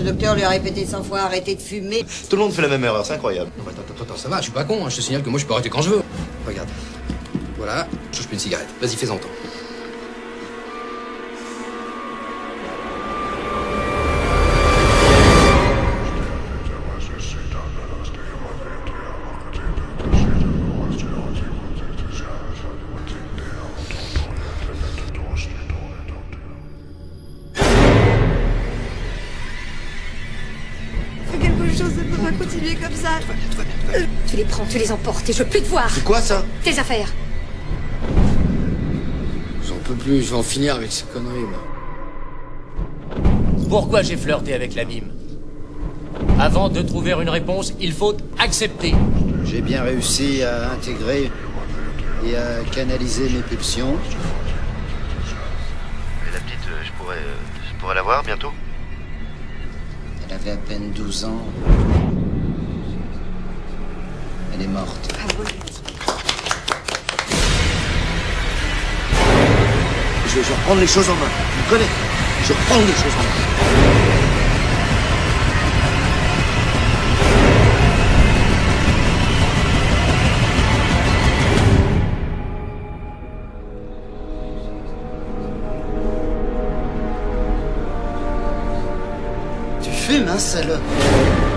Le docteur lui a répété 100 fois arrêtez de fumer. Tout le monde fait la même erreur, c'est incroyable. Non, attends, attends, attends, ça va, je suis pas con, hein. je te signale que moi je peux arrêter quand je veux. Regarde. Voilà, je plus une cigarette. Vas-y, fais-en temps. Ne peut pas continuer comme ça. Tu les prends, tu les emportes et je veux plus te voir. C'est quoi ça Tes affaires. J'en peux plus, je vais en finir avec ces conneries, moi. Pourquoi j'ai flirté avec la mime? Avant de trouver une réponse, il faut accepter. J'ai bien réussi à intégrer et à canaliser mes pulsions. Et la petite, euh, je pourrais, euh, je pourrais la voir bientôt? Avait à peine 12 ans. Elle est morte. je vais, je vais reprendre les choses en main. Tu me connais Je vais reprendre les choses en main. Tu fumes, hein, salope